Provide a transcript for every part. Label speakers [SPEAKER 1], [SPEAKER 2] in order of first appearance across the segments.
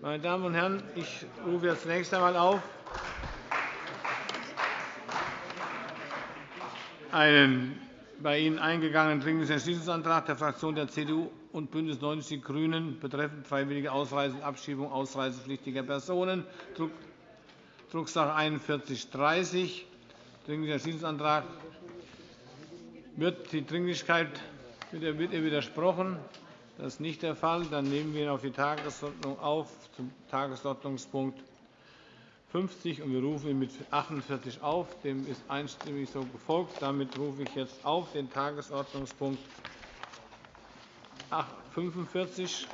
[SPEAKER 1] Meine Damen und Herren, ich rufe jetzt zunächst einmal auf einen bei Ihnen eingegangenen Dringlichen Entschließungsantrag der Fraktionen der CDU und BÜNDNIS 90 die GRÜNEN betreffend freiwillige Ausreise und Abschiebung ausreisepflichtiger Personen, Drucksache 19 4130. Dringlicher Entschließungsantrag. Wird die Dringlichkeit wird widersprochen? Das ist nicht der Fall. Dann nehmen wir ihn auf die Tagesordnung auf zum Tagesordnungspunkt 50 und wir rufen ihn mit 48 auf. Dem ist einstimmig so gefolgt. Damit rufe ich jetzt auf den Tagesordnungspunkt 45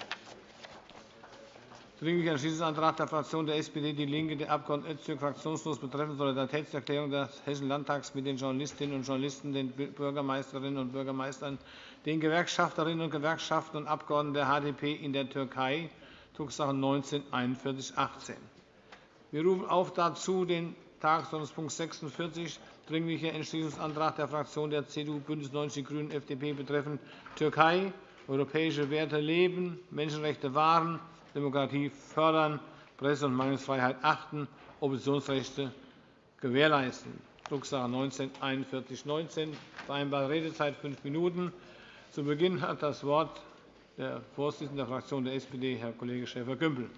[SPEAKER 1] Dringlicher Entschließungsantrag der Fraktion der SPD, DIE LINKE, der Abg. Öztürk, fraktionslos betreffend Solidaritätserklärung des Hessischen Landtags mit den Journalistinnen und Journalisten, den Bürgermeisterinnen und Bürgermeistern, den Gewerkschafterinnen und Gewerkschaften und Abgeordneten der HDP in der Türkei, Drucksache 19-4118. Wir rufen auf dazu den Tagesordnungspunkt 46, Dringlicher Entschließungsantrag der Fraktionen der CDU, BÜNDNIS 90 die GRÜNEN, FDP betreffend Türkei, europäische Werte leben, Menschenrechte wahren, Demokratie fördern, Presse- und Meinungsfreiheit achten, Oppositionsrechte gewährleisten. Drucksache 19-4119. Vereinbarte Redezeit fünf Minuten. Zu Beginn hat das Wort der Vorsitzende der Fraktion der SPD, Herr Kollege Schäfer-Gümbel.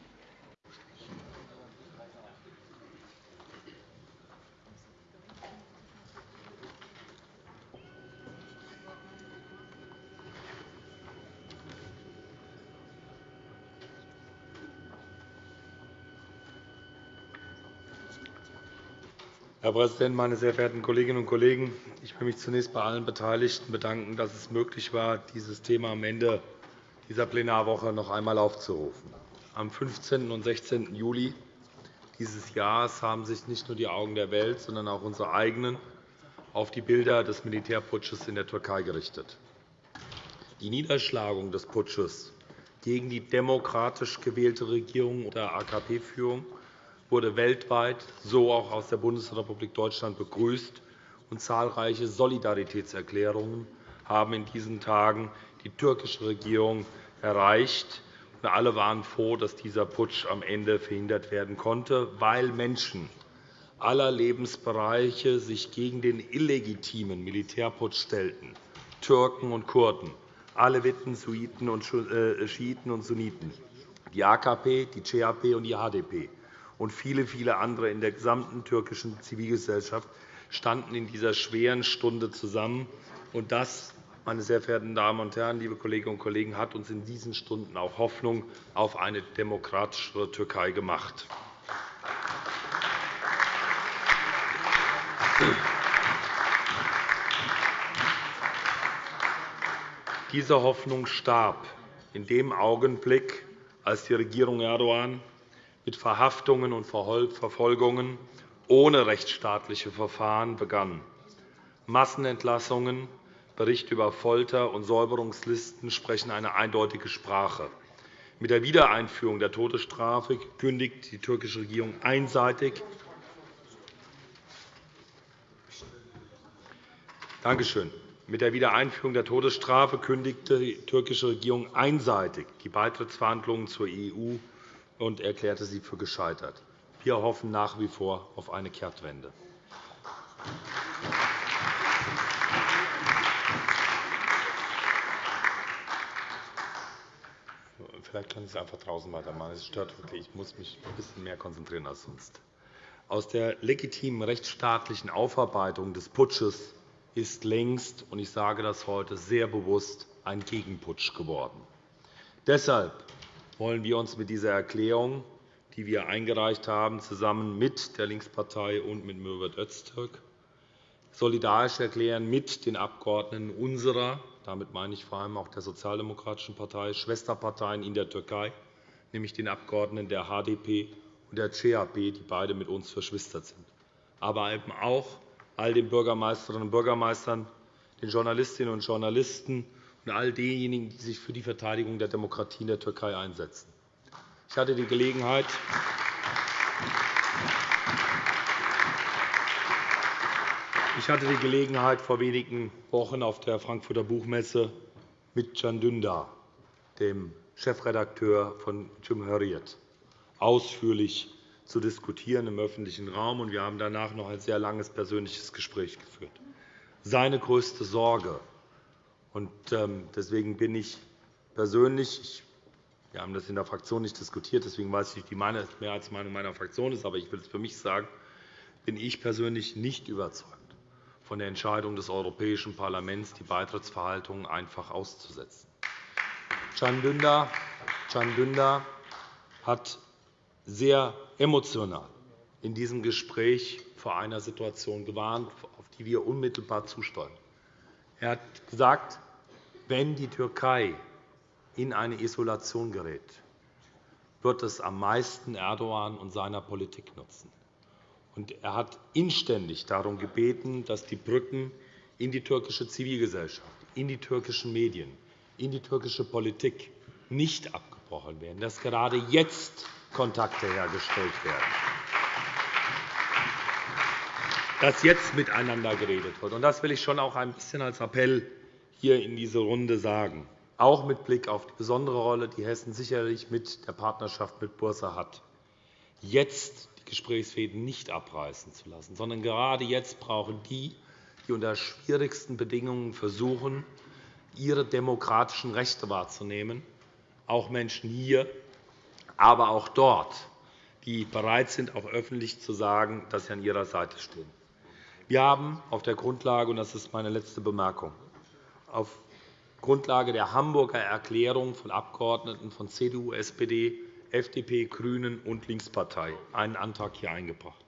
[SPEAKER 2] Herr Präsident, meine sehr verehrten Kolleginnen und Kollegen! Ich will mich zunächst bei allen Beteiligten bedanken, dass es möglich war, dieses Thema am Ende dieser Plenarwoche noch einmal aufzurufen. Am 15. und 16. Juli dieses Jahres haben sich nicht nur die Augen der Welt, sondern auch unsere eigenen auf die Bilder des Militärputsches in der Türkei gerichtet. Die Niederschlagung des Putsches gegen die demokratisch gewählte Regierung unter AKP-Führung wurde weltweit, so auch aus der Bundesrepublik Deutschland, begrüßt, und zahlreiche Solidaritätserklärungen haben in diesen Tagen die türkische Regierung erreicht. alle waren froh, dass dieser Putsch am Ende verhindert werden konnte, weil Menschen aller Lebensbereiche sich gegen den illegitimen Militärputsch stellten, Türken und Kurden, Aleviten, äh, Schiiten und Sunniten, die AKP, die CHP und die HDP und viele, viele andere in der gesamten türkischen Zivilgesellschaft standen in dieser schweren Stunde zusammen. Und das, meine sehr verehrten Damen und Herren, liebe Kolleginnen und Kollegen, hat uns in diesen Stunden auch Hoffnung auf eine demokratischere Türkei gemacht. Diese Hoffnung starb in dem Augenblick, als die Regierung Erdogan mit Verhaftungen und Verfolgungen ohne rechtsstaatliche Verfahren begann. Massenentlassungen, Berichte über Folter und Säuberungslisten sprechen eine eindeutige Sprache. Mit der Wiedereinführung der Todesstrafe kündigt die türkische Regierung einseitig Dankeschön. Mit der Wiedereinführung der Todesstrafe kündigte die türkische Regierung einseitig die Beitrittsverhandlungen zur EU und erklärte sie für gescheitert. Wir hoffen nach wie vor auf eine Kehrtwende. Vielleicht kann ich es einfach draußen weitermachen. Es stört wirklich. Ich muss mich ein bisschen mehr konzentrieren als sonst. Aus der legitimen rechtsstaatlichen Aufarbeitung des Putsches ist längst, und ich sage das heute sehr bewusst, ein Gegenputsch geworden. Deshalb wollen wir uns mit dieser Erklärung, die wir eingereicht haben, zusammen mit der Linkspartei und mit Mürwet Öztürk, solidarisch erklären mit den Abgeordneten unserer, damit meine ich vor allem auch der Sozialdemokratischen Partei, Schwesterparteien in der Türkei, nämlich den Abgeordneten der HDP und der CHP, die beide mit uns verschwistert sind, aber eben auch all den Bürgermeisterinnen und Bürgermeistern, den Journalistinnen und Journalisten und all denjenigen, die sich für die Verteidigung der Demokratie in der Türkei einsetzen. Ich hatte die Gelegenheit, Ich hatte die Gelegenheit, vor wenigen Wochen auf der Frankfurter Buchmesse mit Can Dündar, dem Chefredakteur von Cumhuriyet, ausführlich zu diskutieren im öffentlichen Raum. Und wir haben danach noch ein sehr langes persönliches Gespräch geführt. Seine größte Sorge, ähm, deswegen bin ich persönlich, wir haben das in der Fraktion nicht diskutiert, deswegen weiß ich nicht, wie die Mehrheitsmeinung meiner Fraktion ist, aber ich will es für mich sagen, bin ich persönlich nicht überzeugt von der Entscheidung des Europäischen Parlaments, die Beitrittsverhandlungen einfach auszusetzen. Can Dündar hat sehr emotional in diesem Gespräch vor einer Situation gewarnt, auf die wir unmittelbar zusteuern. Er hat gesagt, wenn die Türkei in eine Isolation gerät, wird es am meisten Erdogan und seiner Politik nutzen. Er hat inständig darum gebeten, dass die Brücken in die türkische Zivilgesellschaft, in die türkischen Medien, in die türkische Politik nicht abgebrochen werden, dass gerade jetzt Kontakte hergestellt werden, dass jetzt miteinander geredet wird. Das will ich schon auch ein bisschen als Appell hier in diese Runde sagen, auch mit Blick auf die besondere Rolle, die Hessen sicherlich mit der Partnerschaft mit Bursa hat. Jetzt die Gesprächsfäden nicht abreißen zu lassen, sondern gerade jetzt brauchen die, die unter schwierigsten Bedingungen versuchen, ihre demokratischen Rechte wahrzunehmen, auch Menschen hier, aber auch dort, die bereit sind, auch öffentlich zu sagen, dass sie an ihrer Seite stehen. Wir haben auf der Grundlage, und das ist meine letzte Bemerkung, auf Grundlage der Hamburger Erklärung von Abgeordneten von CDU, SPD, FDP, GRÜNEN und Linkspartei einen Antrag hier eingebracht.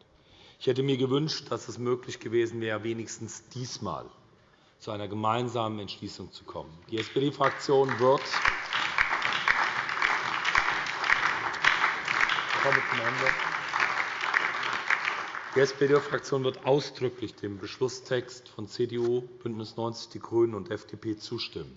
[SPEAKER 2] Ich hätte mir gewünscht, dass es möglich gewesen wäre, wenigstens diesmal zu einer gemeinsamen Entschließung zu kommen. Die SPD-Fraktion wird die SPD-Fraktion wird ausdrücklich dem Beschlusstext von CDU, BÜNDNIS 90 die GRÜNEN und FDP zustimmen.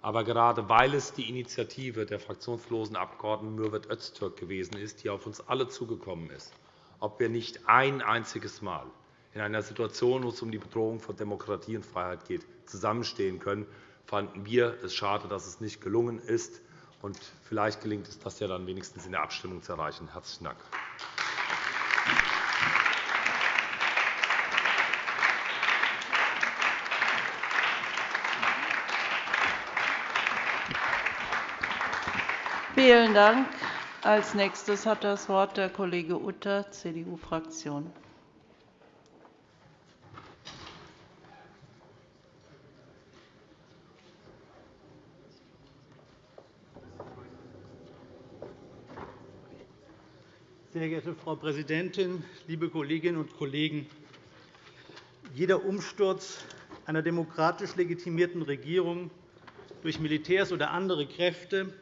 [SPEAKER 2] Aber gerade weil es die Initiative der fraktionslosen Abgeordneten Mürwet Öztürk gewesen ist, die auf uns alle zugekommen ist, ob wir nicht ein einziges Mal in einer Situation, wo es um die Bedrohung von Demokratie und Freiheit geht, zusammenstehen können, fanden wir es schade, dass es nicht gelungen ist. Und vielleicht gelingt es, das ja dann wenigstens in der Abstimmung zu erreichen. – Herzlichen Dank.
[SPEAKER 3] Vielen Dank. Als nächstes hat das Wort der Kollege Utter, CDU-Fraktion.
[SPEAKER 4] Sehr geehrte Frau Präsidentin, liebe Kolleginnen und Kollegen! Jeder Umsturz einer demokratisch legitimierten Regierung durch Militärs oder andere Kräfte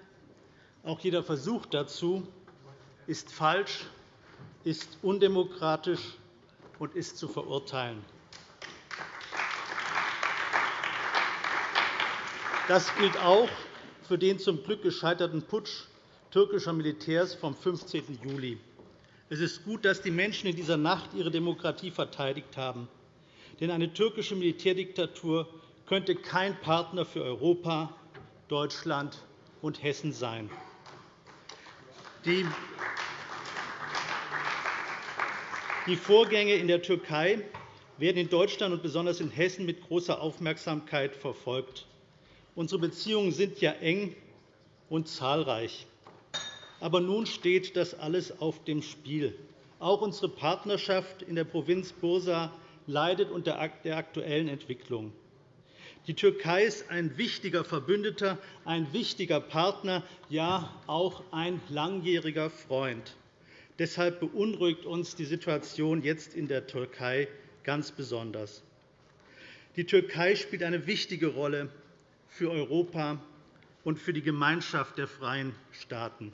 [SPEAKER 4] auch jeder Versuch dazu ist falsch, ist undemokratisch und ist zu verurteilen. Das gilt auch für den zum Glück gescheiterten Putsch türkischer Militärs vom 15. Juli. Es ist gut, dass die Menschen in dieser Nacht ihre Demokratie verteidigt haben. Denn eine türkische Militärdiktatur könnte kein Partner für Europa, Deutschland und Hessen sein. Die Vorgänge in der Türkei werden in Deutschland und besonders in Hessen mit großer Aufmerksamkeit verfolgt. Unsere Beziehungen sind ja eng und zahlreich. Aber nun steht das alles auf dem Spiel. Auch unsere Partnerschaft in der Provinz Bursa leidet unter der aktuellen Entwicklung. Die Türkei ist ein wichtiger Verbündeter, ein wichtiger Partner, ja auch ein langjähriger Freund. Deshalb beunruhigt uns die Situation jetzt in der Türkei ganz besonders. Die Türkei spielt eine wichtige Rolle für Europa und für die Gemeinschaft der freien Staaten.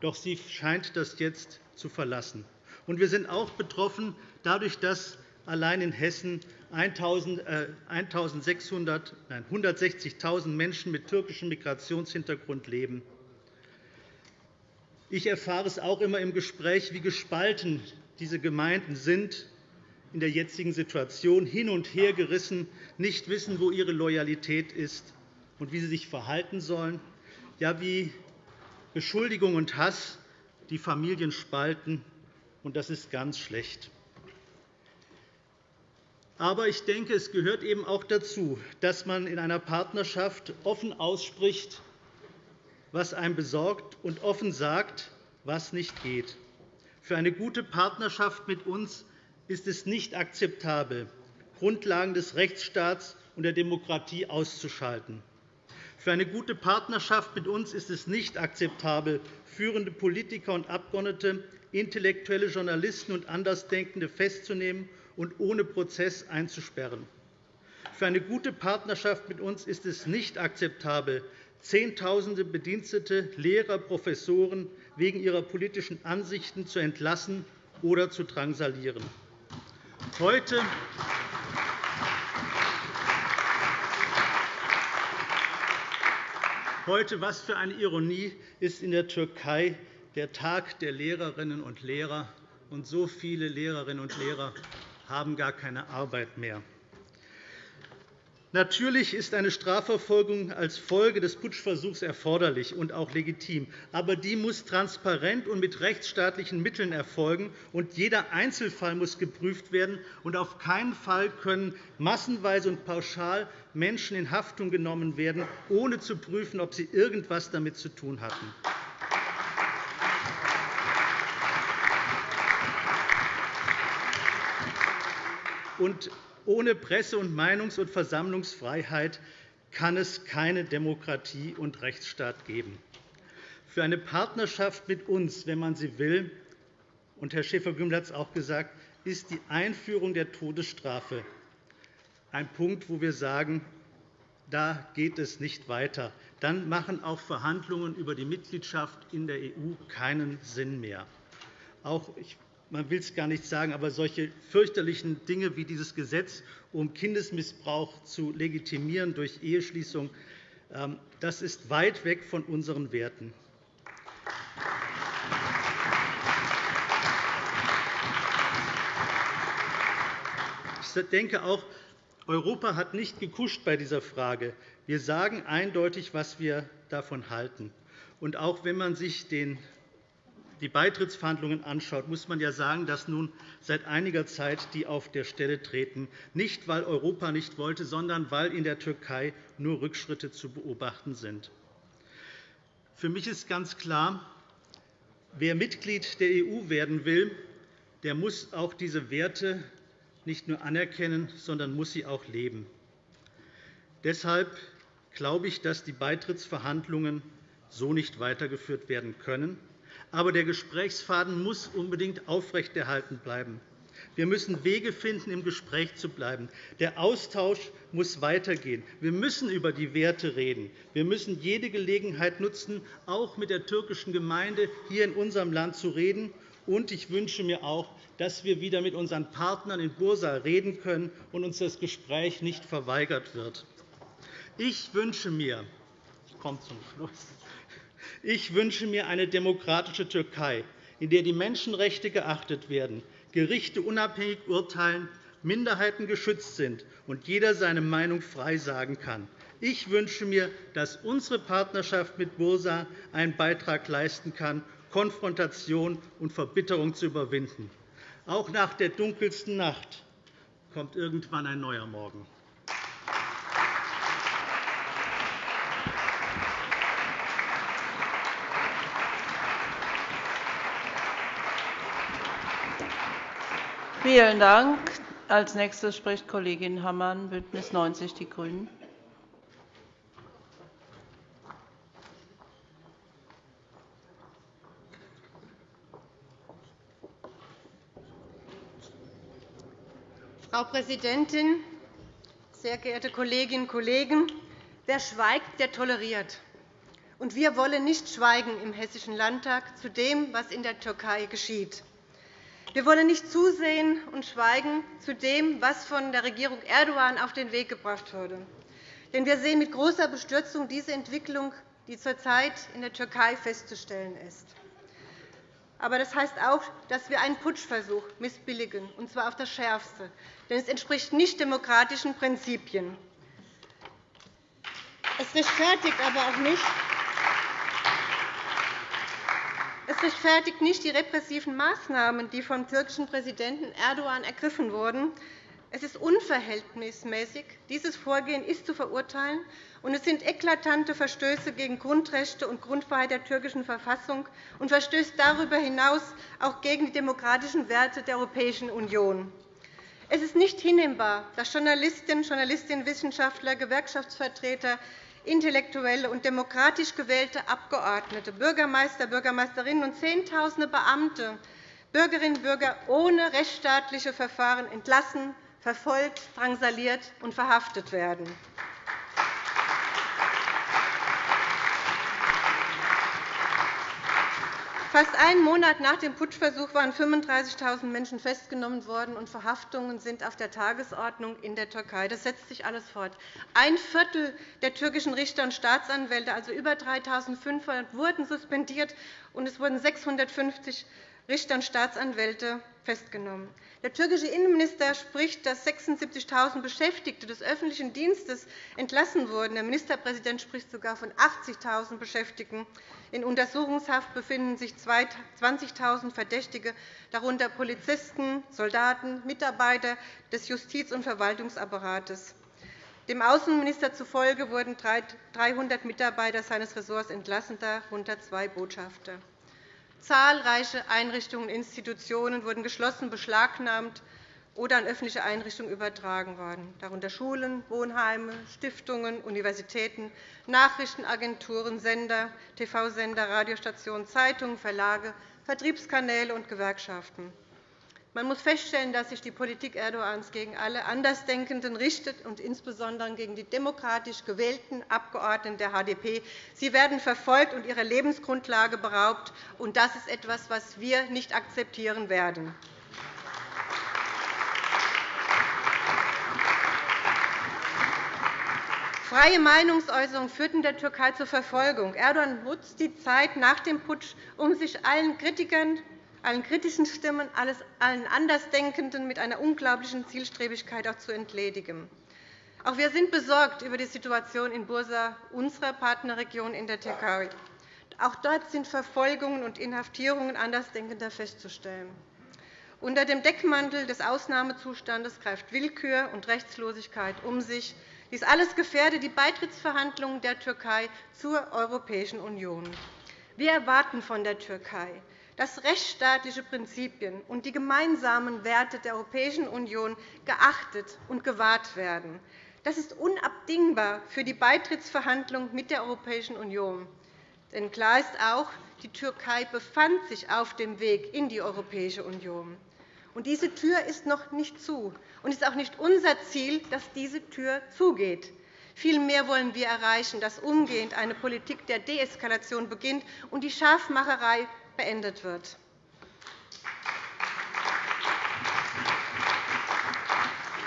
[SPEAKER 4] Doch sie scheint das jetzt zu verlassen. Wir sind auch betroffen dadurch, dass allein in Hessen 160.000 Menschen mit türkischem Migrationshintergrund leben. Ich erfahre es auch immer im Gespräch, wie gespalten diese Gemeinden sind in der jetzigen Situation, hin und her gerissen, nicht wissen, wo ihre Loyalität ist und wie sie sich verhalten sollen, ja, wie Beschuldigung und Hass die Familien spalten, und das ist ganz schlecht. Aber ich denke, es gehört eben auch dazu, dass man in einer Partnerschaft offen ausspricht, was einen besorgt, und offen sagt, was nicht geht. Für eine gute Partnerschaft mit uns ist es nicht akzeptabel, Grundlagen des Rechtsstaats und der Demokratie auszuschalten. Für eine gute Partnerschaft mit uns ist es nicht akzeptabel, führende Politiker und Abgeordnete, intellektuelle Journalisten und Andersdenkende festzunehmen und ohne Prozess einzusperren. Für eine gute Partnerschaft mit uns ist es nicht akzeptabel, Zehntausende Bedienstete, Lehrer, Professoren wegen ihrer politischen Ansichten zu entlassen oder zu drangsalieren. Heute Heute, was für eine Ironie, ist in der Türkei der Tag der Lehrerinnen und Lehrer, und so viele Lehrerinnen und Lehrer haben gar keine Arbeit mehr. Natürlich ist eine Strafverfolgung als Folge des Putschversuchs erforderlich und auch legitim. Aber die muss transparent und mit rechtsstaatlichen Mitteln erfolgen, und jeder Einzelfall muss geprüft werden. Und auf keinen Fall können massenweise und pauschal Menschen in Haftung genommen werden, ohne zu prüfen, ob sie irgendetwas damit zu tun hatten. Und ohne Presse- und Meinungs- und Versammlungsfreiheit kann es keine Demokratie und Rechtsstaat geben. Für eine Partnerschaft mit uns, wenn man sie will, und Herr Schäfer-Gümbel hat es auch gesagt, ist die Einführung der Todesstrafe ein Punkt, wo wir sagen, da geht es nicht weiter. Dann machen auch Verhandlungen über die Mitgliedschaft in der EU keinen Sinn mehr. Auch, ich man will es gar nicht sagen, aber solche fürchterlichen Dinge wie dieses Gesetz, um Kindesmissbrauch zu legitimieren durch Eheschließung, ähm, das ist weit weg von unseren Werten. Ich denke auch, Europa hat nicht gekuscht bei dieser Frage. Wir sagen eindeutig, was wir davon halten. Auch wenn man sich den die Beitrittsverhandlungen anschaut, muss man ja sagen, dass nun seit einiger Zeit die auf der Stelle treten, nicht weil Europa nicht wollte, sondern weil in der Türkei nur Rückschritte zu beobachten sind. Für mich ist ganz klar, wer Mitglied der EU werden will, der muss auch diese Werte nicht nur anerkennen, sondern muss sie auch leben. Deshalb glaube ich, dass die Beitrittsverhandlungen so nicht weitergeführt werden können. Aber der Gesprächsfaden muss unbedingt aufrechterhalten bleiben. Wir müssen Wege finden, im Gespräch zu bleiben. Der Austausch muss weitergehen. Wir müssen über die Werte reden. Wir müssen jede Gelegenheit nutzen, auch mit der türkischen Gemeinde hier in unserem Land zu reden. Und ich wünsche mir auch, dass wir wieder mit unseren Partnern in Bursa reden können und uns das Gespräch nicht verweigert wird. Ich wünsche mir, ich komme zum Schluss, ich wünsche mir eine demokratische Türkei, in der die Menschenrechte geachtet werden, Gerichte unabhängig urteilen, Minderheiten geschützt sind und jeder seine Meinung frei sagen kann. Ich wünsche mir, dass unsere Partnerschaft mit Bursa einen Beitrag leisten kann, Konfrontation und Verbitterung zu überwinden. Auch nach der dunkelsten Nacht kommt irgendwann ein neuer Morgen.
[SPEAKER 3] Vielen Dank. Als nächstes spricht Kollegin Hammann, BÜNDNIS 90 die GRÜNEN.
[SPEAKER 5] Frau Präsidentin, sehr geehrte Kolleginnen und Kollegen! Wer schweigt, der toleriert. Und wir wollen nicht schweigen im Hessischen Landtag zu dem, was in der Türkei geschieht. Wir wollen nicht zusehen und schweigen zu dem, was von der Regierung Erdogan auf den Weg gebracht wurde. Denn wir sehen mit großer Bestürzung diese Entwicklung, die zurzeit in der Türkei festzustellen ist. Aber das heißt auch, dass wir einen Putschversuch missbilligen, und zwar auf das Schärfste. Denn es entspricht nicht demokratischen Prinzipien. Es rechtfertigt aber auch nicht, Es rechtfertigt nicht die repressiven Maßnahmen, die vom türkischen Präsidenten Erdogan ergriffen wurden. Es ist unverhältnismäßig. Dieses Vorgehen ist zu verurteilen, und es sind eklatante Verstöße gegen Grundrechte und Grundfreiheit der türkischen Verfassung und verstößt darüber hinaus auch gegen die demokratischen Werte der Europäischen Union. Es ist nicht hinnehmbar, dass Journalistinnen, Journalistinnen, Wissenschaftler, Gewerkschaftsvertreter, Intellektuelle und demokratisch gewählte Abgeordnete, Bürgermeister, Bürgermeisterinnen und Zehntausende Beamte, Bürgerinnen und Bürger ohne rechtsstaatliche Verfahren entlassen, verfolgt, drangsaliert und verhaftet werden. Fast einen Monat nach dem Putschversuch waren 35.000 Menschen festgenommen worden, und Verhaftungen sind auf der Tagesordnung in der Türkei. Das setzt sich alles fort. Ein Viertel der türkischen Richter und Staatsanwälte, also über 3.500, wurden suspendiert, und es wurden 650 Richter und Staatsanwälte festgenommen. Der türkische Innenminister spricht, dass 76.000 Beschäftigte des öffentlichen Dienstes entlassen wurden. Der Ministerpräsident spricht sogar von 80.000 Beschäftigten. In Untersuchungshaft befinden sich 20.000 Verdächtige, darunter Polizisten, Soldaten, Mitarbeiter des Justiz- und Verwaltungsapparates. Dem Außenminister zufolge wurden 300 Mitarbeiter seines Ressorts entlassen, darunter zwei Botschafter. Zahlreiche Einrichtungen und Institutionen wurden geschlossen, beschlagnahmt oder an öffentliche Einrichtungen übertragen worden, darunter Schulen, Wohnheime, Stiftungen, Universitäten, Nachrichtenagenturen, Sender, TV-Sender, Radiostationen, Zeitungen, Verlage, Vertriebskanäle und Gewerkschaften. Man muss feststellen, dass sich die Politik Erdogans gegen alle Andersdenkenden richtet, und insbesondere gegen die demokratisch gewählten Abgeordneten der HDP. Sie werden verfolgt und ihrer Lebensgrundlage beraubt. und Das ist etwas, was wir nicht akzeptieren werden. Freie Meinungsäußerung führt in der Türkei zur Verfolgung. Erdogan nutzt die Zeit nach dem Putsch, um sich allen Kritikern allen kritischen Stimmen, allen Andersdenkenden mit einer unglaublichen Zielstrebigkeit auch zu entledigen. Auch wir sind besorgt über die Situation in Bursa, unserer Partnerregion in der Türkei. Auch dort sind Verfolgungen und Inhaftierungen Andersdenkender festzustellen. Unter dem Deckmantel des Ausnahmezustandes greift Willkür und Rechtslosigkeit um sich. Dies alles gefährdet die Beitrittsverhandlungen der Türkei zur Europäischen Union. Wir erwarten von der Türkei, dass rechtsstaatliche Prinzipien und die gemeinsamen Werte der Europäischen Union geachtet und gewahrt werden. Das ist unabdingbar für die Beitrittsverhandlungen mit der Europäischen Union. Denn klar ist auch, die Türkei befand sich auf dem Weg in die Europäische Union. Und diese Tür ist noch nicht zu. Und es ist auch nicht unser Ziel, dass diese Tür zugeht. Vielmehr wollen wir erreichen, dass umgehend eine Politik der Deeskalation beginnt und die Scharfmacherei beendet wird.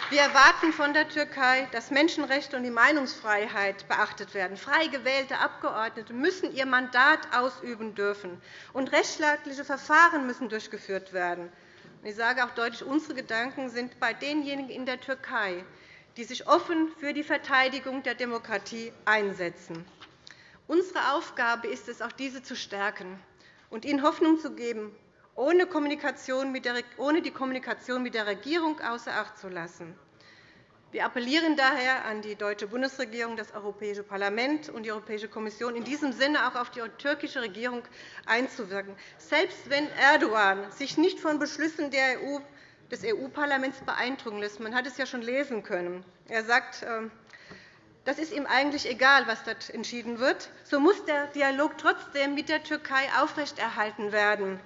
[SPEAKER 5] Wir erwarten von der Türkei, dass Menschenrechte und die Meinungsfreiheit beachtet werden. Frei gewählte Abgeordnete müssen ihr Mandat ausüben dürfen, und rechtsstaatliche Verfahren müssen durchgeführt werden. Ich sage auch deutlich, unsere Gedanken sind bei denjenigen in der Türkei, die sich offen für die Verteidigung der Demokratie einsetzen. Unsere Aufgabe ist es, auch diese zu stärken und ihnen Hoffnung zu geben, ohne die Kommunikation mit der Regierung außer Acht zu lassen. Wir appellieren daher an die deutsche Bundesregierung, das Europäische Parlament und die Europäische Kommission, in diesem Sinne auch auf die türkische Regierung einzuwirken. Selbst wenn Erdogan sich nicht von Beschlüssen e des EU-Parlaments beeindrucken lässt, man hat es ja schon lesen können, er sagt, ähm, das ist ihm eigentlich egal, was dort entschieden wird. So muss der Dialog trotzdem mit der Türkei aufrechterhalten werden.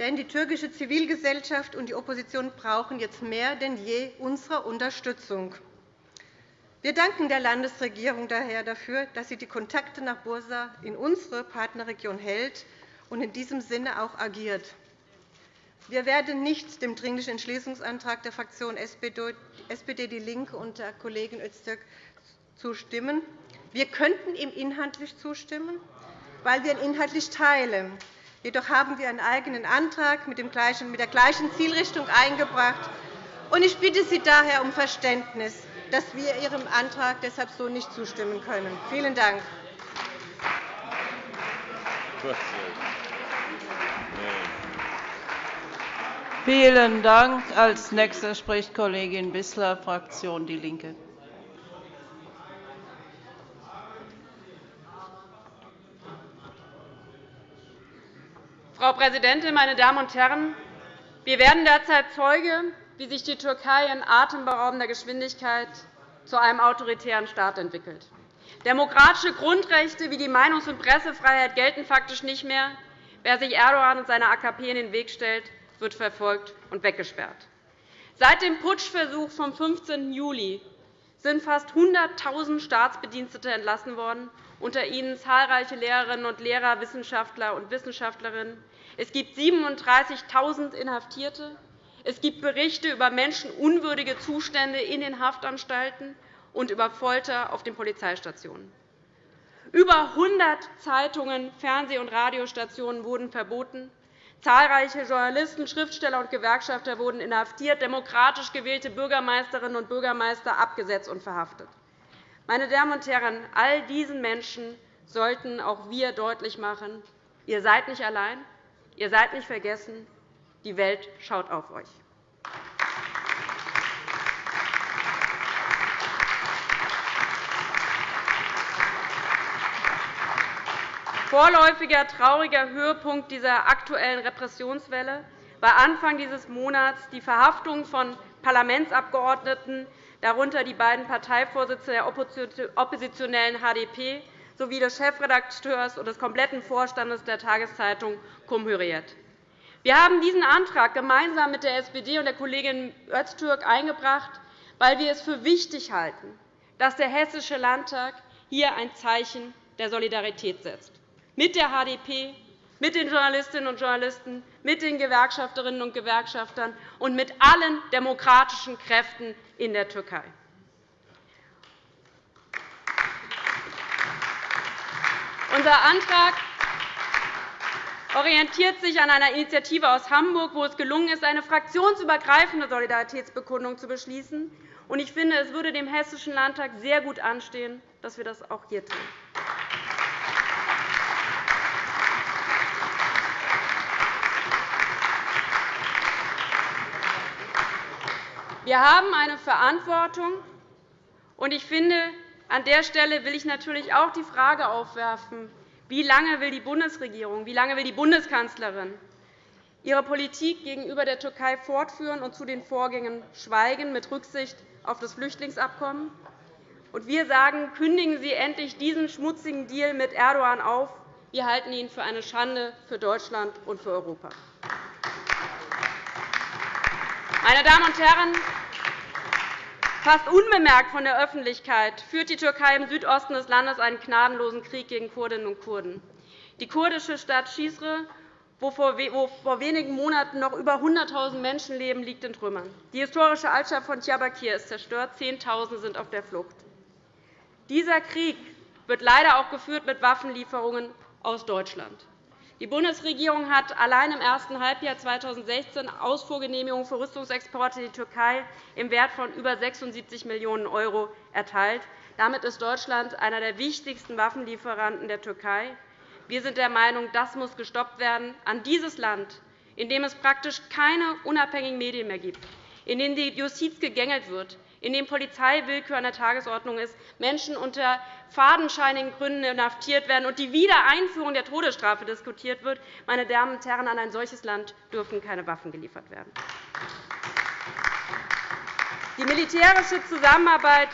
[SPEAKER 5] Denn die türkische Zivilgesellschaft und die Opposition brauchen jetzt mehr denn je unsere Unterstützung. Wir danken der Landesregierung daher dafür, dass sie die Kontakte nach Bursa in unsere Partnerregion hält und in diesem Sinne auch agiert. Wir werden nicht dem Dringlichen Entschließungsantrag der Fraktion SPD DIE LINKE und der Kollegin Öztürk zustimmen. Wir könnten ihm inhaltlich zustimmen, weil wir ihn inhaltlich teilen. Jedoch haben wir einen eigenen Antrag mit der gleichen Zielrichtung eingebracht. Ich bitte Sie daher um Verständnis, dass wir Ihrem Antrag deshalb so nicht zustimmen können. Vielen Dank.
[SPEAKER 3] Vielen Dank. Als Nächste spricht Kollegin Wissler, Fraktion DIE LINKE.
[SPEAKER 6] Frau Präsidentin, meine Damen und Herren! Wir werden derzeit Zeuge, wie sich die Türkei in atemberaubender Geschwindigkeit zu einem autoritären Staat entwickelt. Demokratische Grundrechte wie die Meinungs- und Pressefreiheit gelten faktisch nicht mehr. Wer sich Erdogan und seiner AKP in den Weg stellt, wird verfolgt und weggesperrt. Seit dem Putschversuch vom 15. Juli sind fast 100.000 Staatsbedienstete entlassen worden, unter ihnen zahlreiche Lehrerinnen und Lehrer, Wissenschaftler und Wissenschaftlerinnen. Es gibt 37.000 Inhaftierte. Es gibt Berichte über menschenunwürdige Zustände in den Haftanstalten und über Folter auf den Polizeistationen. Über 100 Zeitungen, Fernseh- und Radiostationen wurden verboten. Zahlreiche Journalisten, Schriftsteller und Gewerkschafter wurden inhaftiert, demokratisch gewählte Bürgermeisterinnen und Bürgermeister abgesetzt und verhaftet. Meine Damen und Herren, all diesen Menschen sollten auch wir deutlich machen, ihr seid nicht allein, ihr seid nicht vergessen, die Welt schaut auf euch. Vorläufiger trauriger Höhepunkt dieser aktuellen Repressionswelle war Anfang dieses Monats die Verhaftung von Parlamentsabgeordneten, darunter die beiden Parteivorsitzenden der oppositionellen HDP sowie des Chefredakteurs und des kompletten Vorstandes der Tageszeitung Cumhuriyet. Wir haben diesen Antrag gemeinsam mit der SPD und der Kollegin Öztürk eingebracht, weil wir es für wichtig halten, dass der Hessische Landtag hier ein Zeichen der Solidarität setzt mit der HDP, mit den Journalistinnen und Journalisten, mit den Gewerkschafterinnen und Gewerkschaftern und mit allen demokratischen Kräften in der Türkei. Unser Antrag orientiert sich an einer Initiative aus Hamburg, wo es gelungen ist, eine fraktionsübergreifende Solidaritätsbekundung zu beschließen. Ich finde, es würde dem Hessischen Landtag sehr gut anstehen, dass wir das auch hier tun. Wir haben eine Verantwortung, und ich finde, an der Stelle will ich natürlich auch die Frage aufwerfen, wie lange will die Bundesregierung, wie lange will die Bundeskanzlerin ihre Politik gegenüber der Türkei fortführen und zu den Vorgängen schweigen mit Rücksicht auf das Flüchtlingsabkommen? Wir sagen, kündigen Sie endlich diesen schmutzigen Deal mit Erdogan auf. Wir halten ihn für eine Schande für Deutschland und für Europa. Meine Damen und Herren, fast unbemerkt von der Öffentlichkeit führt die Türkei im Südosten des Landes einen gnadenlosen Krieg gegen Kurdinnen und Kurden. Die kurdische Stadt Schizre, wo vor wenigen Monaten noch über 100.000 Menschen leben, liegt in Trümmern. Die historische Altstadt von Diyarbakir ist zerstört. Zehntausende sind auf der Flucht. Dieser Krieg wird leider auch geführt mit Waffenlieferungen aus Deutschland. Die Bundesregierung hat allein im ersten Halbjahr 2016 Ausfuhrgenehmigungen für Rüstungsexporte in die Türkei im Wert von über 76 Millionen € erteilt. Damit ist Deutschland einer der wichtigsten Waffenlieferanten der Türkei. Wir sind der Meinung, das muss gestoppt werden. An dieses Land, in dem es praktisch keine unabhängigen Medien mehr gibt, in dem die Justiz gegängelt wird, in dem Polizeiwillkür an der Tagesordnung ist, Menschen unter fadenscheinigen Gründen inhaftiert werden und die Wiedereinführung der Todesstrafe diskutiert wird. Meine Damen und Herren, an ein solches Land dürfen keine Waffen geliefert werden. Die militärische Zusammenarbeit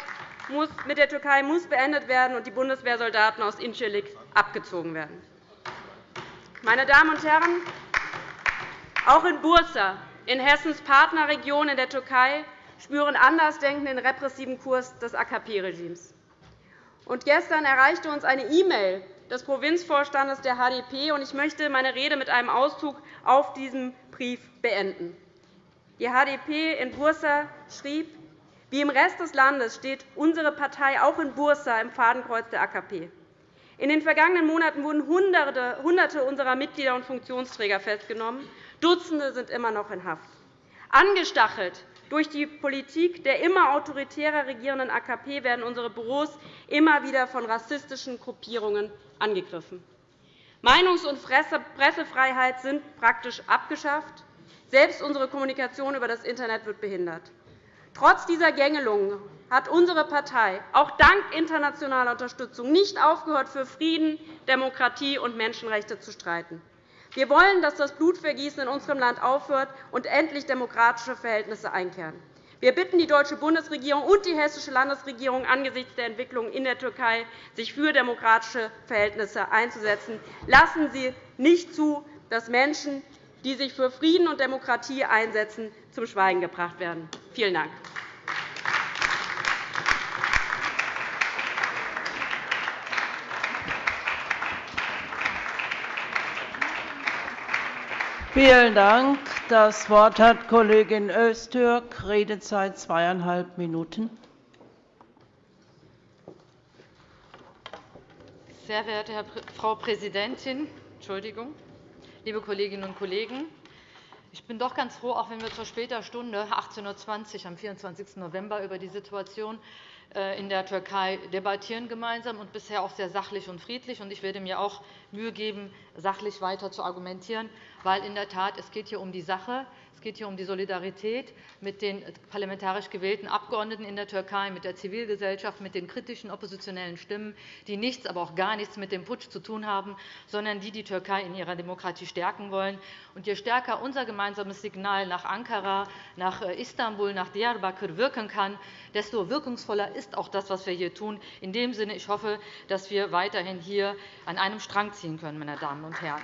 [SPEAKER 6] mit der Türkei muss beendet werden und die Bundeswehrsoldaten aus Incirlik abgezogen werden. Meine Damen und Herren, auch in Bursa, in Hessens Partnerregion in der Türkei, spüren Andersdenkende den repressiven Kurs des AKP-Regimes. Gestern erreichte uns eine E-Mail des Provinzvorstandes der HDP. Ich möchte meine Rede mit einem Auszug auf diesem Brief beenden. Die HDP in Bursa schrieb, wie im Rest des Landes steht unsere Partei auch in Bursa im Fadenkreuz der AKP. In den vergangenen Monaten wurden Hunderte unserer Mitglieder und Funktionsträger festgenommen. Dutzende sind immer noch in Haft. Angestachelt durch die Politik der immer autoritärer regierenden AKP werden unsere Büros immer wieder von rassistischen Gruppierungen angegriffen. Meinungs- und Pressefreiheit sind praktisch abgeschafft. Selbst unsere Kommunikation über das Internet wird behindert. Trotz dieser Gängelungen hat unsere Partei auch dank internationaler Unterstützung nicht aufgehört, für Frieden, Demokratie und Menschenrechte zu streiten. Wir wollen, dass das Blutvergießen in unserem Land aufhört und endlich demokratische Verhältnisse einkehren. Wir bitten die deutsche Bundesregierung und die hessische Landesregierung angesichts der Entwicklungen in der Türkei, sich für demokratische Verhältnisse einzusetzen. Lassen Sie nicht zu, dass Menschen, die sich für Frieden und Demokratie einsetzen, zum Schweigen gebracht werden. Vielen Dank.
[SPEAKER 3] Vielen Dank. Das Wort hat Kollegin Öztürk, Redezeit zweieinhalb Minuten.
[SPEAKER 7] Sehr verehrte Frau Präsidentin, Entschuldigung, liebe Kolleginnen und Kollegen! Ich bin doch ganz froh, auch wenn wir zur später Stunde 18.20 Uhr am 24. November über die Situation äh, in der Türkei debattieren gemeinsam und bisher auch sehr sachlich und friedlich. Ich werde mir auch Mühe geben, sachlich weiter zu argumentieren, weil in der Tat es geht hier um die Sache. Es geht hier um die Solidarität mit den parlamentarisch gewählten Abgeordneten in der Türkei, mit der Zivilgesellschaft, mit den kritischen oppositionellen Stimmen, die nichts, aber auch gar nichts mit dem Putsch zu tun haben, sondern die die Türkei in ihrer Demokratie stärken wollen. Und je stärker unser gemeinsames Signal nach Ankara, nach äh, Istanbul, nach Diyarbakir wirken kann, desto wirkungsvoller ist auch das, was wir hier tun. In dem Sinne, ich hoffe, dass wir weiterhin hier an einem Strang ziehen können, meine Damen und Herren.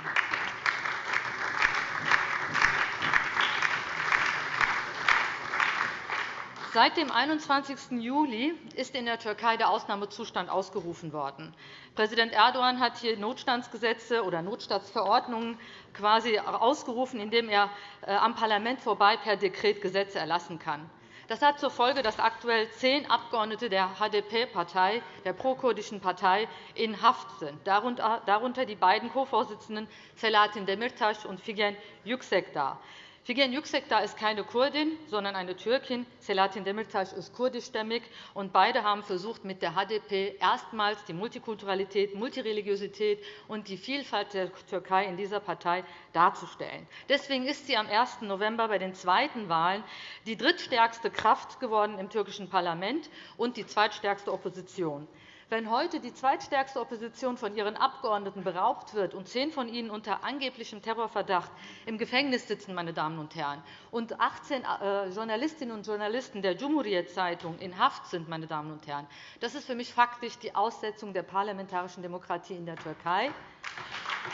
[SPEAKER 7] Seit dem 21. Juli ist in der Türkei der Ausnahmezustand ausgerufen worden. Präsident Erdogan hat hier Notstandsgesetze oder Notstandsverordnungen quasi ausgerufen, indem er äh, am Parlament vorbei per Dekret Gesetze erlassen kann. Das hat zur Folge, dass aktuell zehn Abgeordnete der HDP-Partei, der prokurdischen Partei, in Haft sind, darunter die beiden Co-Vorsitzenden Selahattin Demirtas und Figen Yüksekdağ. Figen Yüksekdağ ist keine Kurdin, sondern eine Türkin. Selahattin Demirtas ist kurdischstämmig. Und beide haben versucht, mit der HDP erstmals die Multikulturalität, Multireligiosität und die Vielfalt der Türkei in dieser Partei darzustellen. Deswegen ist sie am 1. November bei den zweiten Wahlen die drittstärkste Kraft geworden im türkischen Parlament und die zweitstärkste Opposition. Wenn heute die zweitstärkste Opposition von ihren Abgeordneten beraubt wird und zehn von ihnen unter angeblichem Terrorverdacht im Gefängnis sitzen, meine Damen und Herren, und 18 äh, Journalistinnen und Journalisten der Cumhuriyet-Zeitung in Haft sind, meine Damen und Herren, das ist für mich faktisch die Aussetzung der parlamentarischen Demokratie in der Türkei.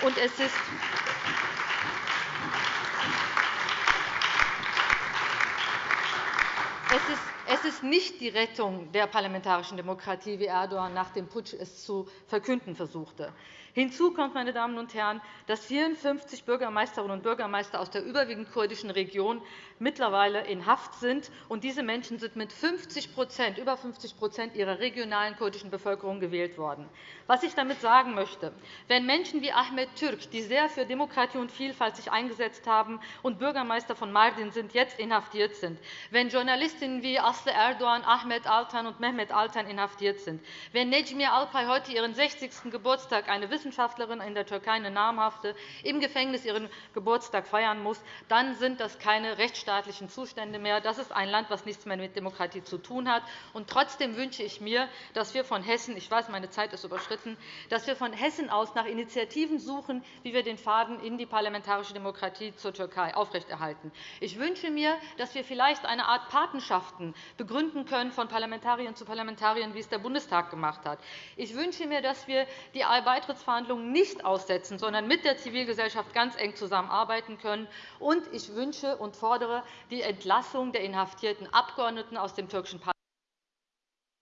[SPEAKER 7] Und es ist es ist es ist nicht die Rettung der parlamentarischen Demokratie, wie Erdogan nach dem Putsch es zu verkünden versuchte. Hinzu kommt, meine Damen und Herren, dass 54 Bürgermeisterinnen und Bürgermeister aus der überwiegend kurdischen Region mittlerweile in Haft sind. Und diese Menschen sind mit 50 über 50% ihrer regionalen kurdischen Bevölkerung gewählt worden. Was ich damit sagen möchte, wenn Menschen wie Ahmed Türk, die sehr für Demokratie und Vielfalt sich eingesetzt haben und Bürgermeister von Mardin sind, jetzt inhaftiert sind, wenn Journalistinnen wie Aslı Erdogan, Ahmed Altan und Mehmet Altan inhaftiert sind, wenn Necmiye Alpay heute ihren 60. Geburtstag, eine Wissenschaftlerin in der Türkei, eine namhafte, im Gefängnis ihren Geburtstag feiern muss, dann sind das keine rechtsstaatlichen Zustände mehr. Das ist ein Land, das nichts mehr mit Demokratie zu tun hat. Und trotzdem wünsche ich mir, dass wir von Hessen, ich weiß, meine Zeit ist überschritten, dass wir von Hessen aus nach Initiativen suchen, wie wir den Faden in die parlamentarische Demokratie zur Türkei aufrechterhalten. Ich wünsche mir, dass wir vielleicht eine Art Patenschaften begründen können von Parlamentariern zu Parlamentariern, wie es der Bundestag gemacht hat. Ich wünsche mir, dass wir die Beitrittsverhandlungen nicht aussetzen, sondern mit der Zivilgesellschaft ganz eng zusammenarbeiten können. Und ich wünsche und fordere die Entlassung der inhaftierten Abgeordneten aus dem türkischen Parlament.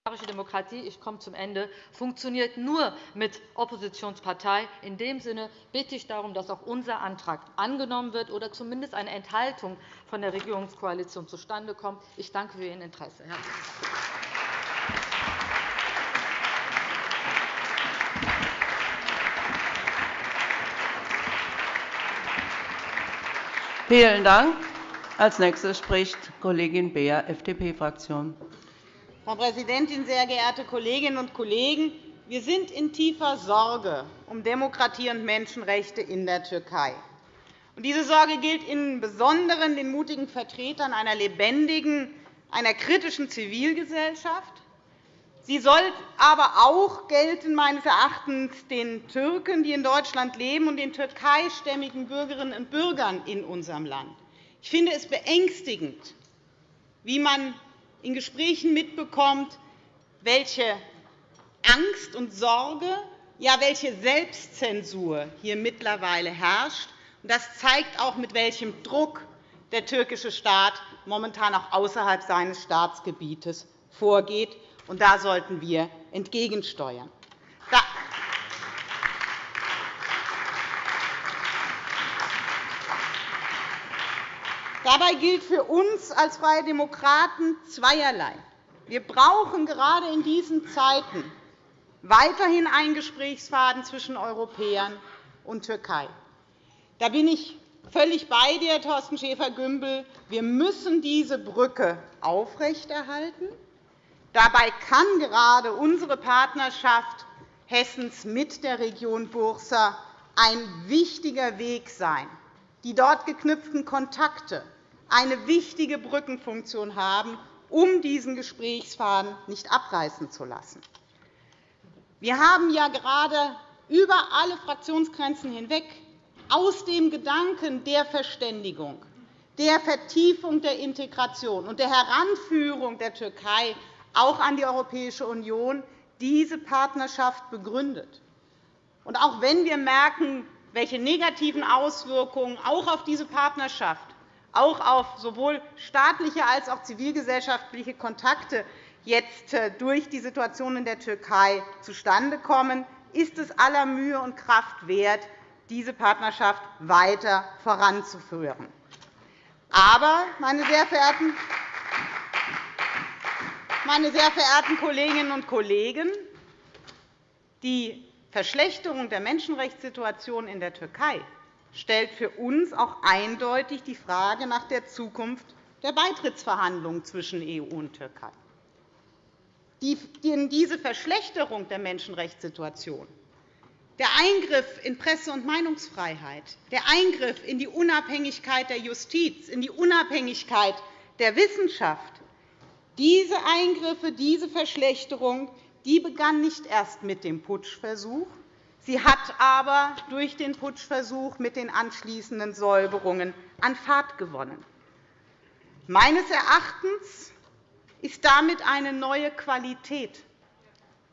[SPEAKER 7] Parlamentarische Demokratie ich komme zum Ende, funktioniert nur mit Oppositionspartei. In dem Sinne bitte ich darum, dass auch unser Antrag angenommen wird oder zumindest eine Enthaltung von der Regierungskoalition zustande kommt. Ich danke für Ihr Interesse.
[SPEAKER 3] Vielen Dank. Als nächstes spricht Kollegin Beer, FDP-Fraktion.
[SPEAKER 8] Frau Präsidentin, sehr geehrte Kolleginnen und Kollegen! Wir sind in tiefer Sorge um Demokratie und Menschenrechte in der Türkei. Diese Sorge gilt im Besonderen den mutigen Vertretern einer lebendigen, einer kritischen Zivilgesellschaft. Sie soll aber auch gelten, meines Erachtens den Türken, die in Deutschland leben, und den türkeistämmigen Bürgerinnen und Bürgern in unserem Land. Ich finde es beängstigend, wie man in Gesprächen mitbekommt, welche Angst und Sorge, ja welche Selbstzensur hier mittlerweile herrscht. Das zeigt auch, mit welchem Druck der türkische Staat momentan auch außerhalb seines Staatsgebietes vorgeht. Und da sollten wir entgegensteuern. Dabei gilt für uns als Freie Demokraten zweierlei. Wir brauchen gerade in diesen Zeiten weiterhin einen Gesprächsfaden zwischen Europäern und Türkei. Da bin ich völlig bei dir, Thorsten Schäfer-Gümbel. Wir müssen diese Brücke aufrechterhalten. Dabei kann gerade unsere Partnerschaft Hessens mit der Region Bursa ein wichtiger Weg sein. Die dort geknüpften Kontakte eine wichtige Brückenfunktion haben, um diesen Gesprächsfaden nicht abreißen zu lassen. Wir haben ja gerade über alle Fraktionsgrenzen hinweg aus dem Gedanken der Verständigung, der Vertiefung der Integration und der Heranführung der Türkei auch an die Europäische Union diese Partnerschaft begründet. Und auch wenn wir merken, welche negativen Auswirkungen auch auf diese Partnerschaft auch auf sowohl staatliche als auch zivilgesellschaftliche Kontakte jetzt äh, durch die Situation in der Türkei zustande kommen, ist es aller Mühe und Kraft wert, diese Partnerschaft weiter voranzuführen. Aber, meine sehr verehrten meine sehr verehrten Kolleginnen und Kollegen, die Verschlechterung der Menschenrechtssituation in der Türkei stellt für uns auch eindeutig die Frage nach der Zukunft der Beitrittsverhandlungen zwischen EU und Türkei. Diese Verschlechterung der Menschenrechtssituation, der Eingriff in Presse- und Meinungsfreiheit, der Eingriff in die Unabhängigkeit der Justiz, in die Unabhängigkeit der Wissenschaft, diese Eingriffe, diese Verschlechterung die begann nicht erst mit dem Putschversuch, Sie hat aber durch den Putschversuch mit den anschließenden Säuberungen an Fahrt gewonnen. Meines Erachtens ist damit eine neue Qualität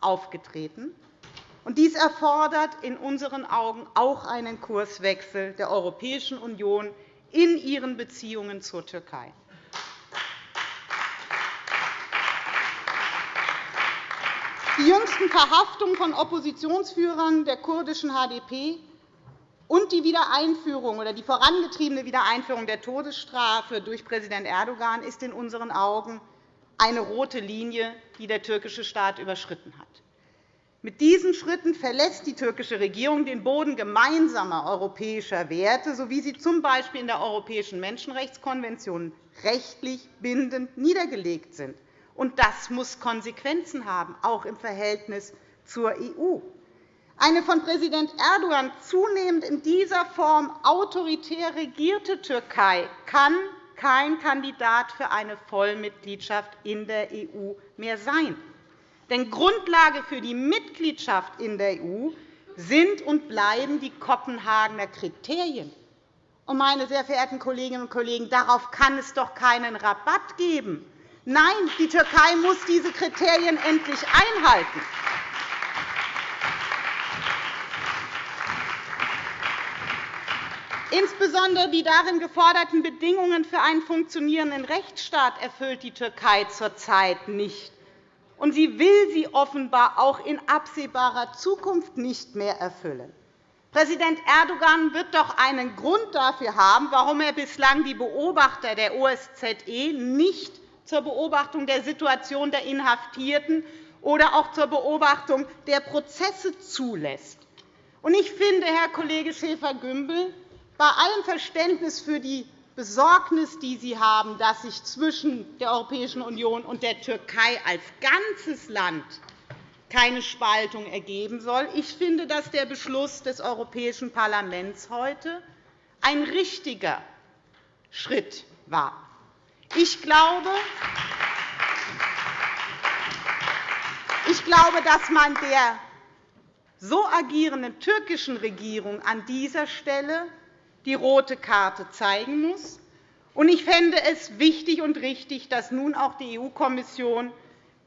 [SPEAKER 8] aufgetreten. Dies erfordert in unseren Augen auch einen Kurswechsel der Europäischen Union in ihren Beziehungen zur Türkei. Die jüngsten Verhaftungen von Oppositionsführern der kurdischen HDP und die Wiedereinführung oder die vorangetriebene Wiedereinführung der Todesstrafe durch Präsident Erdogan ist in unseren Augen eine rote Linie, die der türkische Staat überschritten hat. Mit diesen Schritten verlässt die türkische Regierung den Boden gemeinsamer europäischer Werte, so wie sie z. B. in der Europäischen Menschenrechtskonvention rechtlich bindend niedergelegt sind. Und das muss Konsequenzen haben, auch im Verhältnis zur EU. Eine von Präsident Erdogan zunehmend in dieser Form autoritär regierte Türkei kann kein Kandidat für eine Vollmitgliedschaft in der EU mehr sein. Denn Grundlage für die Mitgliedschaft in der EU sind und bleiben die Kopenhagener Kriterien. meine sehr verehrten Kolleginnen und Kollegen, darauf kann es doch keinen Rabatt geben. Nein, die Türkei muss diese Kriterien endlich einhalten. Insbesondere die darin geforderten Bedingungen für einen funktionierenden Rechtsstaat erfüllt die Türkei zurzeit nicht. Und sie will sie offenbar auch in absehbarer Zukunft nicht mehr erfüllen. Präsident Erdogan wird doch einen Grund dafür haben, warum er bislang die Beobachter der OSZE nicht zur Beobachtung der Situation der Inhaftierten oder auch zur Beobachtung der Prozesse zulässt. Ich finde, Herr Kollege Schäfer-Gümbel, bei allem Verständnis für die Besorgnis, die Sie haben, dass sich zwischen der Europäischen Union und der Türkei als ganzes Land keine Spaltung ergeben soll. Ich finde, dass der Beschluss des Europäischen Parlaments heute ein richtiger Schritt war. Ich glaube, ich glaube, dass man der so agierenden türkischen Regierung an dieser Stelle die rote Karte zeigen muss. Ich fände es wichtig und richtig, dass nun auch die EU-Kommission,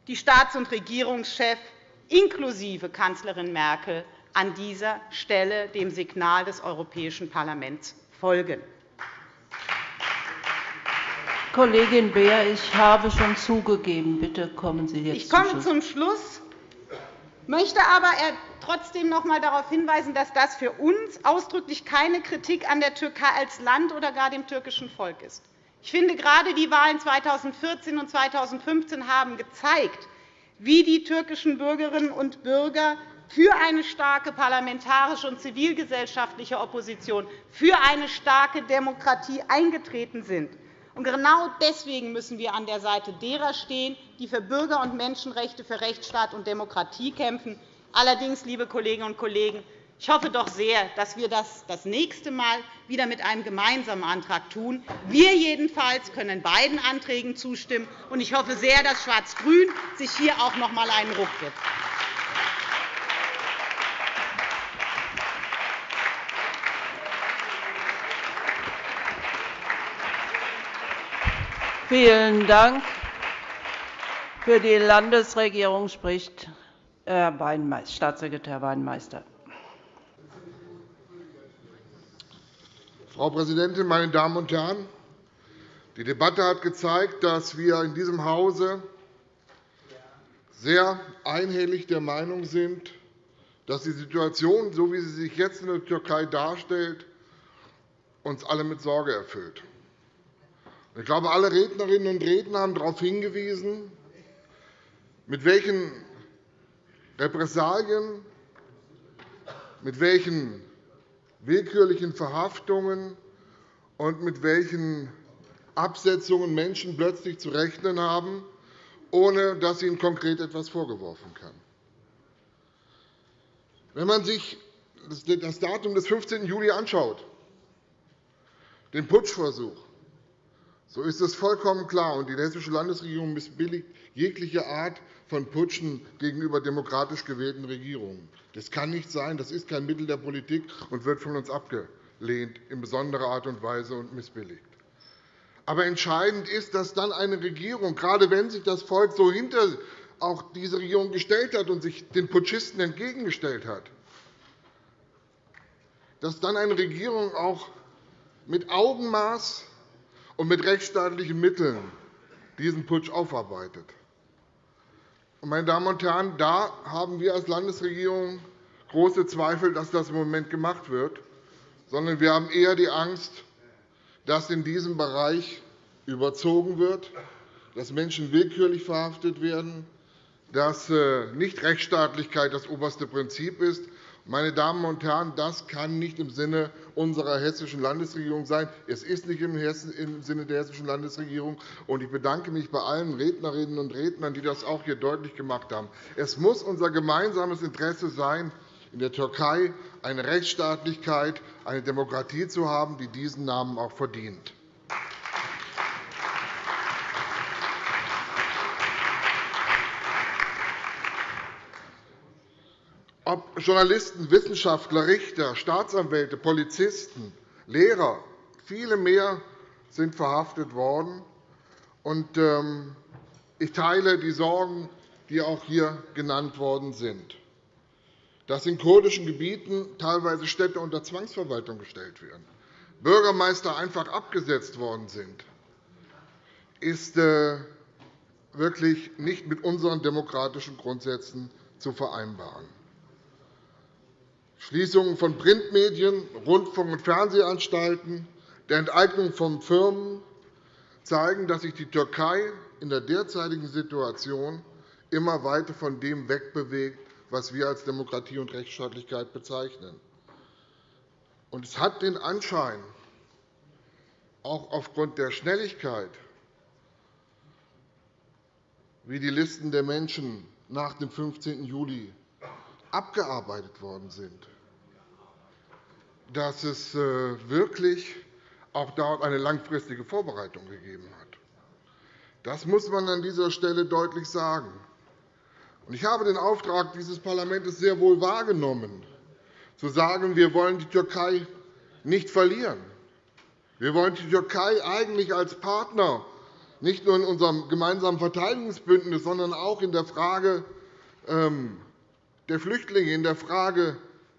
[SPEAKER 8] die Staats- und Regierungschefs inklusive Kanzlerin Merkel an dieser Stelle dem Signal des Europäischen Parlaments folgen.
[SPEAKER 3] Kollegin Beer, ich habe schon zugegeben. Bitte kommen Sie jetzt
[SPEAKER 8] Ich komme zum Schluss, möchte aber trotzdem noch einmal darauf hinweisen, dass das für uns ausdrücklich keine Kritik an der Türkei als Land oder gar dem türkischen Volk ist. Ich finde, gerade die Wahlen 2014 und 2015 haben gezeigt, wie die türkischen Bürgerinnen und Bürger für eine starke parlamentarische und zivilgesellschaftliche Opposition, für eine starke Demokratie eingetreten sind. Genau deswegen müssen wir an der Seite derer stehen, die für Bürger- und Menschenrechte, für Rechtsstaat und Demokratie kämpfen. Allerdings, liebe Kolleginnen und Kollegen, ich hoffe doch sehr, dass wir das das nächste Mal wieder mit einem gemeinsamen Antrag tun. Wir jedenfalls können beiden Anträgen zustimmen. und Ich hoffe sehr, dass Schwarz-Grün sich hier auch noch einmal einen Ruck gibt.
[SPEAKER 3] Vielen Dank. Für die Landesregierung spricht Herr Staatssekretär Weinmeister.
[SPEAKER 9] Frau Präsidentin, meine Damen und Herren! Die Debatte hat gezeigt, dass wir in diesem Hause sehr einhellig der Meinung sind, dass die Situation, so wie sie sich jetzt in der Türkei darstellt, uns alle mit Sorge erfüllt. Ich glaube, alle Rednerinnen und Redner haben darauf hingewiesen, mit welchen Repressalien, mit welchen willkürlichen Verhaftungen und mit welchen Absetzungen Menschen plötzlich zu rechnen haben, ohne dass ihnen konkret etwas vorgeworfen kann. Wenn man sich das Datum des 15. Juli anschaut, den Putschversuch, so ist es vollkommen klar, und die Hessische Landesregierung missbilligt jegliche Art von Putschen gegenüber demokratisch gewählten Regierungen. Das kann nicht sein. Das ist kein Mittel der Politik und wird von uns abgelehnt in besonderer Art und Weise und missbilligt. Aber entscheidend ist, dass dann eine Regierung, gerade wenn sich das Volk so hinter auch diese Regierung gestellt hat und sich den Putschisten entgegengestellt hat, dass dann eine Regierung auch mit Augenmaß und mit rechtsstaatlichen Mitteln diesen Putsch aufarbeitet. Meine Damen und Herren, da haben wir als Landesregierung große Zweifel, dass das im Moment gemacht wird, sondern wir haben eher die Angst, dass in diesem Bereich überzogen wird, dass Menschen willkürlich verhaftet werden, dass äh, nicht Rechtsstaatlichkeit das oberste Prinzip ist, meine Damen und Herren, das kann nicht im Sinne unserer Hessischen Landesregierung sein. Es ist nicht im Sinne der Hessischen Landesregierung. Ich bedanke mich bei allen Rednerinnen und Rednern, die das auch hier deutlich gemacht haben. Es muss unser gemeinsames Interesse sein, in der Türkei eine Rechtsstaatlichkeit, eine Demokratie zu haben, die diesen Namen auch verdient. Ob Journalisten, Wissenschaftler, Richter, Staatsanwälte, Polizisten, Lehrer, viele mehr sind verhaftet worden. Ähm, ich teile die Sorgen, die auch hier genannt worden sind. Dass in kurdischen Gebieten teilweise Städte unter Zwangsverwaltung gestellt werden, Bürgermeister einfach abgesetzt worden sind, ist äh, wirklich nicht mit unseren demokratischen Grundsätzen zu vereinbaren. Schließungen von Printmedien, Rundfunk- und Fernsehanstalten, der Enteignung von Firmen zeigen, dass sich die Türkei in der derzeitigen Situation immer weiter von dem wegbewegt, was wir als Demokratie und Rechtsstaatlichkeit bezeichnen. es hat den Anschein, auch aufgrund der Schnelligkeit, wie die Listen der Menschen nach dem 15. Juli abgearbeitet worden sind, dass es äh, wirklich auch dort eine langfristige Vorbereitung gegeben hat. Das muss man an dieser Stelle deutlich sagen. Ich habe den Auftrag dieses Parlaments sehr wohl wahrgenommen, zu sagen, wir wollen die Türkei nicht verlieren. Wir wollen die Türkei eigentlich als Partner nicht nur in unserem gemeinsamen Verteidigungsbündnis, sondern auch in der Frage ähm, der Flüchtlinge, in der Frage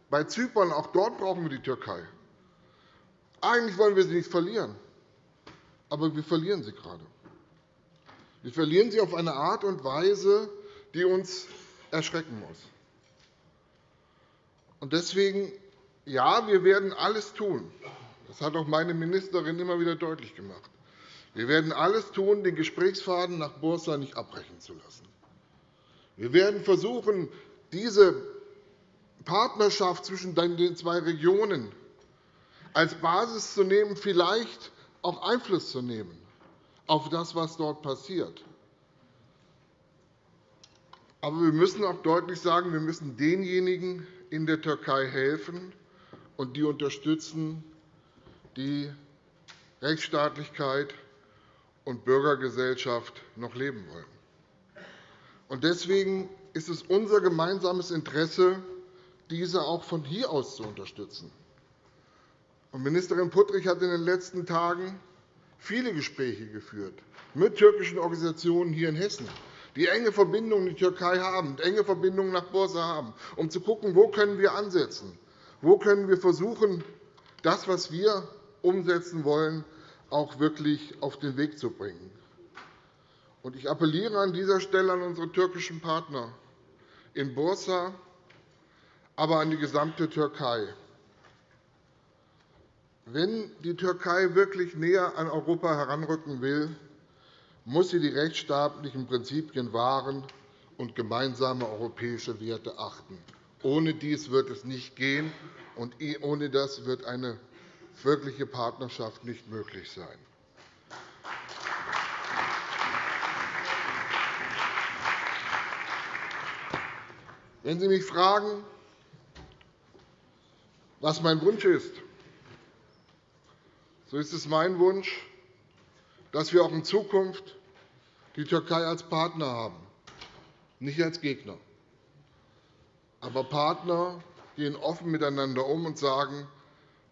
[SPEAKER 9] bei Zypern, auch dort brauchen wir die Türkei. Eigentlich wollen wir sie nicht verlieren, aber wir verlieren sie gerade. Wir verlieren sie auf eine Art und Weise, die uns erschrecken muss. Deswegen, ja, wir werden alles tun. Das hat auch meine Ministerin immer wieder deutlich gemacht. Wir werden alles tun, den Gesprächsfaden nach Bursa nicht abbrechen zu lassen. Wir werden versuchen, diese Partnerschaft zwischen den zwei Regionen als Basis zu nehmen, vielleicht auch Einfluss zu nehmen auf das, was dort passiert. Aber wir müssen auch deutlich sagen, wir müssen denjenigen in der Türkei helfen und die unterstützen, die Rechtsstaatlichkeit und Bürgergesellschaft noch leben wollen. Deswegen ist es unser gemeinsames Interesse, diese auch von hier aus zu unterstützen. Ministerin Puttrich hat in den letzten Tagen viele Gespräche geführt mit türkischen Organisationen hier in Hessen, die enge Verbindungen in die Türkei haben, enge Verbindungen nach Bursa haben, um zu schauen, wo können wir ansetzen, wo können wir versuchen, das, was wir umsetzen wollen, auch wirklich auf den Weg zu bringen. Ich appelliere an dieser Stelle an unsere türkischen Partner in Bursa, aber an die gesamte Türkei. Wenn die Türkei wirklich näher an Europa heranrücken will, muss sie die rechtsstaatlichen Prinzipien wahren und gemeinsame europäische Werte achten. Ohne dies wird es nicht gehen, und ohne das wird eine wirkliche Partnerschaft nicht möglich sein. Wenn Sie mich fragen, was mein Wunsch ist, so ist es mein Wunsch, dass wir auch in Zukunft die Türkei als Partner haben, nicht als Gegner, aber Partner gehen offen miteinander um und sagen,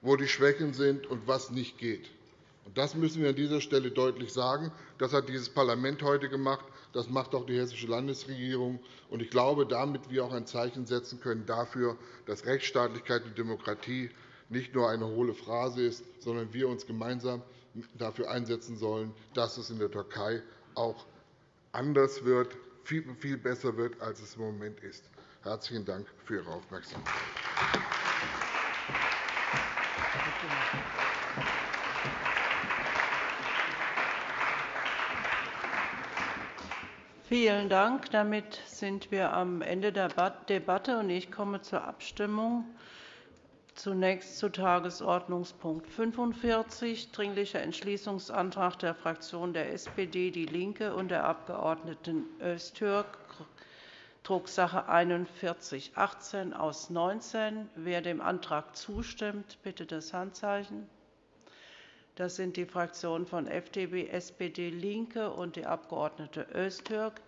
[SPEAKER 9] wo die Schwächen sind und was nicht geht. Das müssen wir an dieser Stelle deutlich sagen. Das hat dieses Parlament heute gemacht. Das macht auch die Hessische Landesregierung. Ich glaube, damit wir auch ein Zeichen setzen können dafür, dass Rechtsstaatlichkeit und Demokratie nicht nur eine hohle Phrase ist, sondern wir uns gemeinsam dafür einsetzen sollen, dass es in der Türkei auch anders wird, viel besser wird, als es im Moment ist. Herzlichen Dank für Ihre Aufmerksamkeit.
[SPEAKER 3] Vielen Dank. Damit sind wir am Ende der Debatte. Ich komme zur Abstimmung. Zunächst zu Tagesordnungspunkt 45, Dringlicher Entschließungsantrag der Fraktionen der SPD, DIE LINKE und der Abg. Öztürk, Drucksache 41 18 aus 19. Wer dem Antrag zustimmt, bitte das Handzeichen. Das sind die Fraktionen von FDP, SPD, LINKE und die Abg. Öztürk.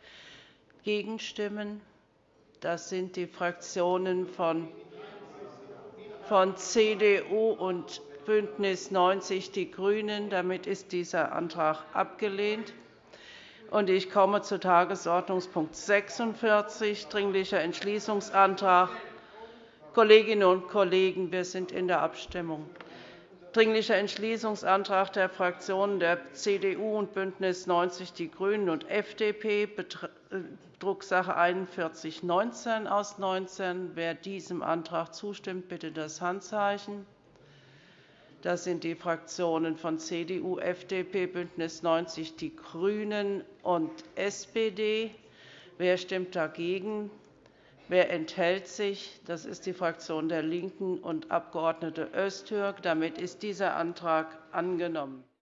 [SPEAKER 3] Gegenstimmen das sind die Fraktionen von von CDU und BÜNDNIS 90 die GRÜNEN. Damit ist dieser Antrag abgelehnt. Ich komme zu Tagesordnungspunkt 46, Dringlicher Entschließungsantrag. Kolleginnen und Kollegen, wir sind in der Abstimmung. Dringlicher Entschließungsantrag der Fraktionen der CDU und BÜNDNIS 90 die GRÜNEN und FDP, Drucksache 41 19 aus 19. Wer diesem Antrag zustimmt, bitte das Handzeichen. Das sind die Fraktionen von CDU, FDP, BÜNDNIS 90 die GRÜNEN und SPD. Wer stimmt dagegen? Wer enthält sich? Das ist die Fraktion der LINKEN und Abg. Öztürk. Damit ist dieser Antrag angenommen.